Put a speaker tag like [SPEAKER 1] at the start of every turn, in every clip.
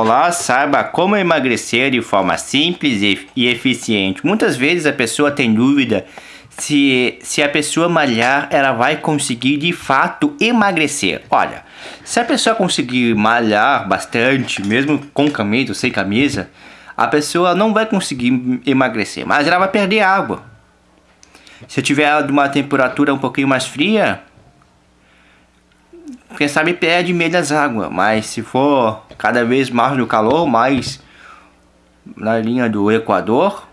[SPEAKER 1] Olá, saiba como emagrecer de forma simples e eficiente. Muitas vezes a pessoa tem dúvida se, se a pessoa malhar, ela vai conseguir de fato emagrecer. Olha, se a pessoa conseguir malhar bastante, mesmo com camisa ou sem camisa, a pessoa não vai conseguir emagrecer, mas ela vai perder água. Se tiver uma temperatura um pouquinho mais fria, quem sabe perde menos água, mas se for cada vez mais no calor, mais na linha do Equador,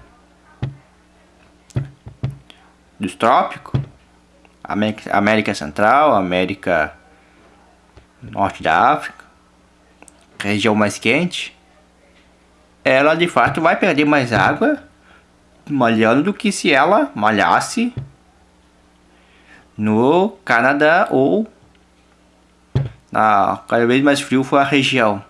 [SPEAKER 1] dos trópicos, América, América Central, América Norte da África, região mais quente, ela de fato vai perder mais água malhando do que se ela malhasse no Canadá ou Tá cada vez mais frio foi a região.